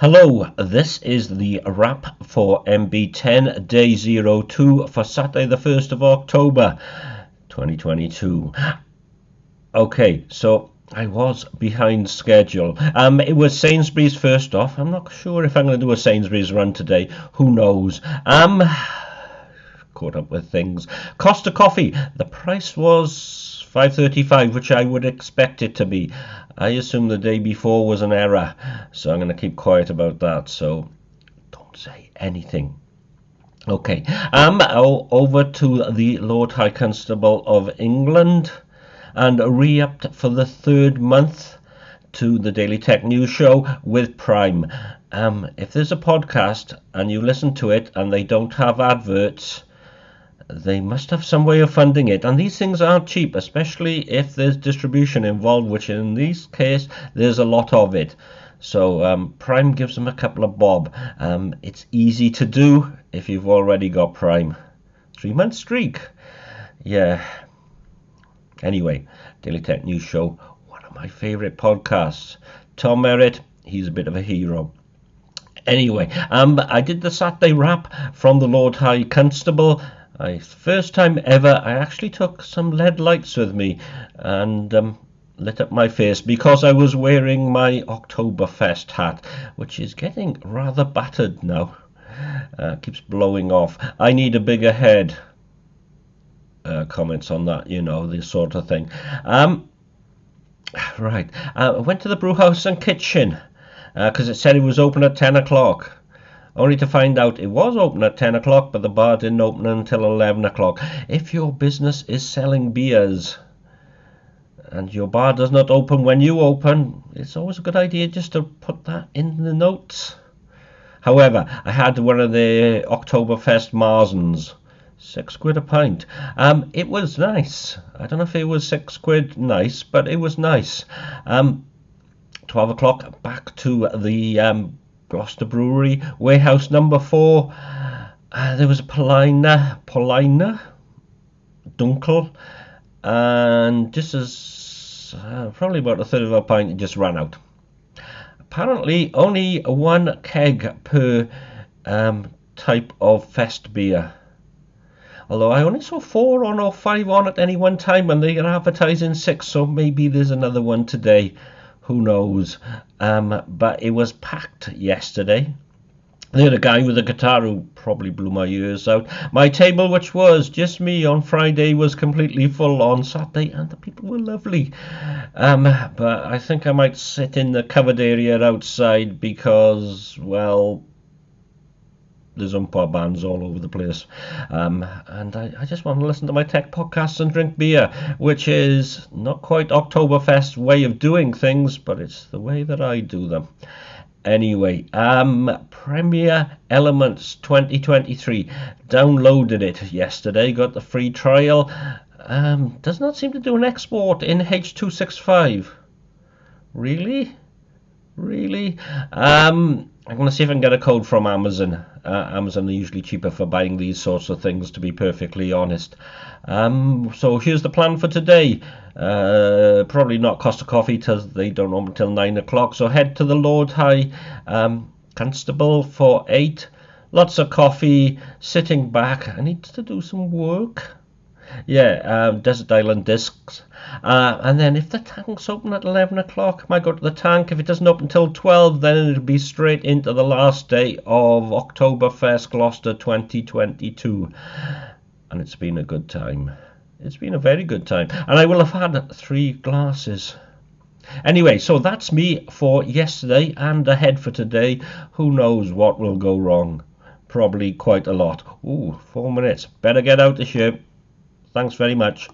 Hello, this is the wrap for MB10 Day 02 for Saturday the 1st of October 2022. Okay, so I was behind schedule. Um, it was Sainsbury's first off. I'm not sure if I'm going to do a Sainsbury's run today. Who knows? Um, caught up with things. Costa Coffee. The price was 5.35, which I would expect it to be. I assume the day before was an error, so I'm going to keep quiet about that. So don't say anything. Okay, um, over to the Lord High Constable of England and re-upped for the third month to the Daily Tech News Show with Prime. Um, if there's a podcast and you listen to it and they don't have adverts, they must have some way of funding it. And these things aren't cheap, especially if there's distribution involved, which in this case, there's a lot of it. So um, Prime gives them a couple of bob. Um, it's easy to do if you've already got Prime. Three month streak. Yeah. Anyway, Daily Tech News Show, one of my favourite podcasts. Tom Merritt, he's a bit of a hero. Anyway, um, I did the Saturday wrap from the Lord High Constable. I first time ever I actually took some LED lights with me and um, lit up my face because I was wearing my Oktoberfest hat, which is getting rather battered now. Uh, keeps blowing off. I need a bigger head. Uh, comments on that, you know, this sort of thing. Um, right. Uh, I went to the brewhouse and kitchen because uh, it said it was open at 10 o'clock only to find out it was open at 10 o'clock, but the bar didn't open until 11 o'clock. If your business is selling beers and your bar does not open when you open, it's always a good idea just to put that in the notes. However, I had one of the Oktoberfest Marzens. Six quid a pint. Um, it was nice. I don't know if it was six quid nice, but it was nice. Um, 12 o'clock back to the um, Gloucester Brewery, warehouse number four. Uh, there was a Paulaner, Paulaner, Dunkel, and just as uh, probably about a third of a pint, it just ran out. Apparently, only one keg per um, type of fest beer. Although I only saw four on or five on at any one time, and they are advertising six, so maybe there's another one today who knows? Um, but it was packed yesterday. They had a guy with a guitar who probably blew my ears out. My table, which was just me on Friday, was completely full on Saturday, and the people were lovely. Um, but I think I might sit in the covered area outside because, well, there's oompah bands all over the place. Um, and I, I, just want to listen to my tech podcasts and drink beer, which is not quite Oktoberfest way of doing things, but it's the way that I do them. Anyway, um, Premiere Elements 2023 downloaded it yesterday, got the free trial. Um, does not seem to do an export in H265. Really? Really? Um, I'm going to see if I can get a code from Amazon. Uh, Amazon are usually cheaper for buying these sorts of things, to be perfectly honest. Um, so here's the plan for today. Uh, probably not Costa Coffee because they don't open until 9 o'clock. So head to the Lord High um, Constable for 8. Lots of coffee, sitting back. I need to do some work. Yeah, um, Desert Island Discs. Uh, and then if the tank's open at 11 o'clock, I might go to the tank. If it doesn't open until 12, then it'll be straight into the last day of Oktoberfest Gloucester 2022. And it's been a good time. It's been a very good time. And I will have had three glasses. Anyway, so that's me for yesterday and ahead for today. Who knows what will go wrong? Probably quite a lot. Ooh, four minutes. Better get out of here. Thanks very much.